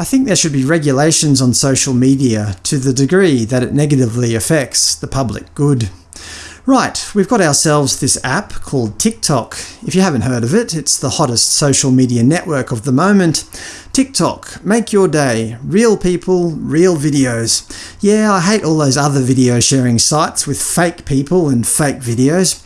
I think there should be regulations on social media to the degree that it negatively affects the public good. Right, we've got ourselves this app called TikTok. If you haven't heard of it, it's the hottest social media network of the moment. TikTok, make your day. Real people, real videos. Yeah, I hate all those other video sharing sites with fake people and fake videos.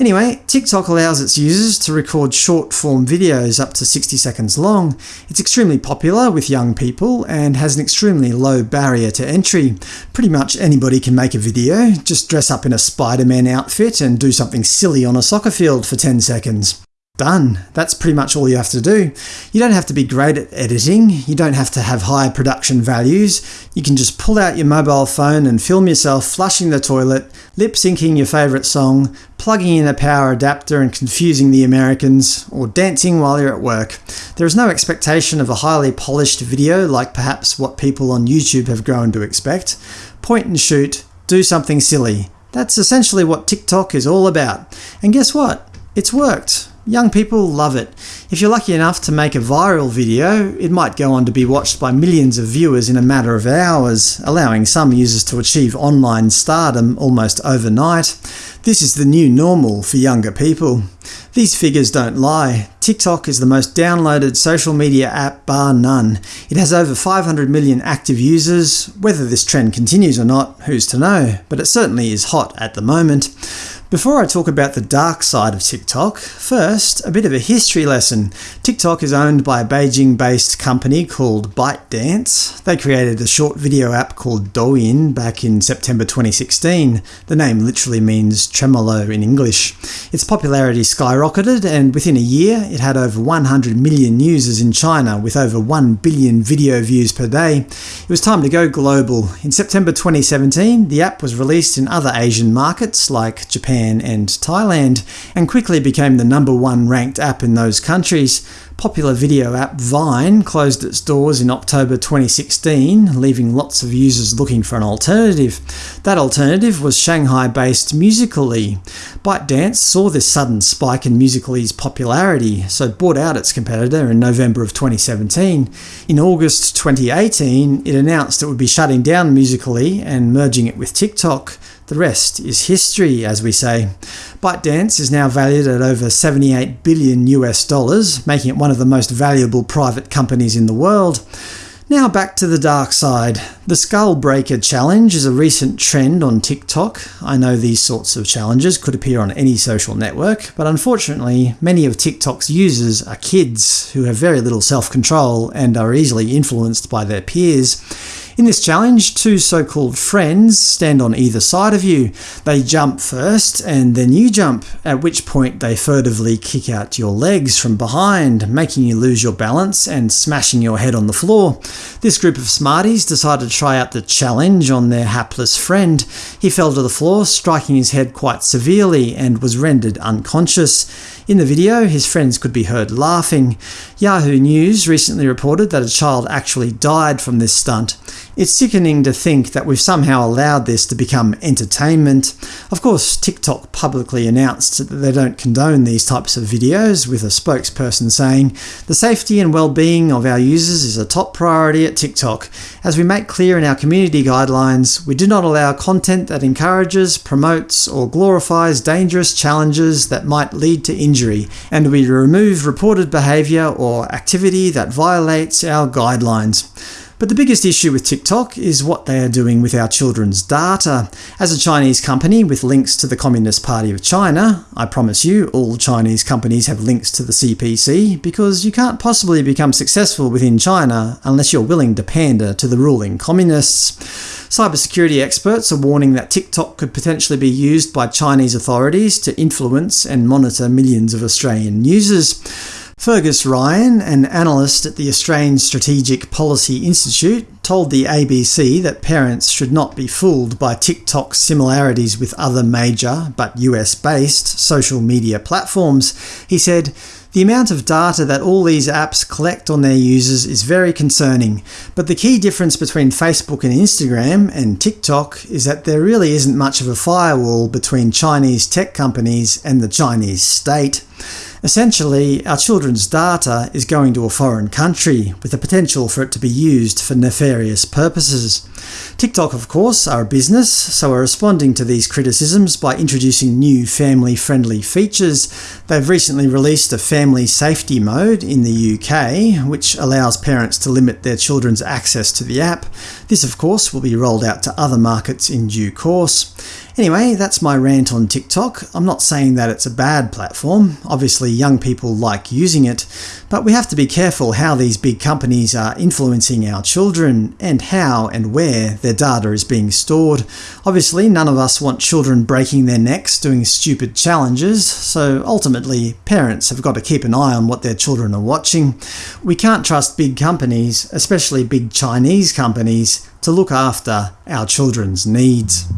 Anyway, TikTok allows its users to record short-form videos up to 60 seconds long. It's extremely popular with young people and has an extremely low barrier to entry. Pretty much anybody can make a video, just dress up in a Spider-Man outfit and do something silly on a soccer field for 10 seconds. Done. That's pretty much all you have to do. You don't have to be great at editing, you don't have to have high production values, you can just pull out your mobile phone and film yourself flushing the toilet, lip-syncing your favourite song, plugging in a power adapter and confusing the Americans, or dancing while you're at work. There is no expectation of a highly polished video like perhaps what people on YouTube have grown to expect. Point and shoot, do something silly. That's essentially what TikTok is all about. And guess what? It's worked. Young people love it. If you're lucky enough to make a viral video, it might go on to be watched by millions of viewers in a matter of hours, allowing some users to achieve online stardom almost overnight. This is the new normal for younger people. These figures don't lie. TikTok is the most downloaded social media app bar none. It has over 500 million active users. Whether this trend continues or not, who's to know, but it certainly is hot at the moment. Before I talk about the dark side of TikTok, first, a bit of a history lesson. TikTok is owned by a Beijing-based company called ByteDance. They created a short video app called Douyin back in September 2016. The name literally means tremolo in English. Its popularity skyrocketed, and within a year it had over 100 million users in China with over 1 billion video views per day. It was time to go global. In September 2017, the app was released in other Asian markets like Japan Japan and Thailand, and quickly became the number one ranked app in those countries. Popular video app Vine closed its doors in October 2016, leaving lots of users looking for an alternative. That alternative was Shanghai-based Musical.ly. ByteDance saw this sudden spike in Musical.ly's popularity, so bought out its competitor in November of 2017. In August 2018, it announced it would be shutting down Musical.ly and merging it with TikTok. The rest is history, as we say. ByteDance is now valued at over 78 billion US dollars, making it one of the most valuable private companies in the world. Now back to the dark side. The Skull Breaker Challenge is a recent trend on TikTok. I know these sorts of challenges could appear on any social network, but unfortunately many of TikTok's users are kids who have very little self-control and are easily influenced by their peers. In this challenge, two so-called friends stand on either side of you. They jump first, and then you jump, at which point they furtively kick out your legs from behind, making you lose your balance and smashing your head on the floor. This group of smarties decided to try out the challenge on their hapless friend. He fell to the floor, striking his head quite severely, and was rendered unconscious. In the video, his friends could be heard laughing. Yahoo News recently reported that a child actually died from this stunt. It's sickening to think that we've somehow allowed this to become entertainment. Of course, TikTok publicly announced that they don't condone these types of videos, with a spokesperson saying, The safety and well-being of our users is a top priority at TikTok. As we make clear in our community guidelines, we do not allow content that encourages, promotes, or glorifies dangerous challenges that might lead to injury, and we remove reported behaviour or activity that violates our guidelines. But the biggest issue with TikTok is what they are doing with our children's data. As a Chinese company with links to the Communist Party of China, I promise you all Chinese companies have links to the CPC, because you can't possibly become successful within China unless you're willing to pander to the ruling communists. Cybersecurity experts are warning that TikTok could potentially be used by Chinese authorities to influence and monitor millions of Australian users. Fergus Ryan, an analyst at the Australian Strategic Policy Institute, told the ABC that parents should not be fooled by TikTok's similarities with other major, but US-based, social media platforms. He said, the amount of data that all these apps collect on their users is very concerning, but the key difference between Facebook and Instagram and TikTok is that there really isn't much of a firewall between Chinese tech companies and the Chinese state. Essentially, our children's data is going to a foreign country, with the potential for it to be used for nefarious purposes. TikTok, of course, are a business, so are responding to these criticisms by introducing new family-friendly features. They've recently released a family safety mode in the UK, which allows parents to limit their children's access to the app. This, of course, will be rolled out to other markets in due course. Anyway, that's my rant on TikTok. I'm not saying that it's a bad platform. Obviously young people like using it, but we have to be careful how these big companies are influencing our children, and how and where their data is being stored. Obviously none of us want children breaking their necks doing stupid challenges, so ultimately parents have got to keep an eye on what their children are watching. We can't trust big companies, especially big Chinese companies, to look after our children's needs.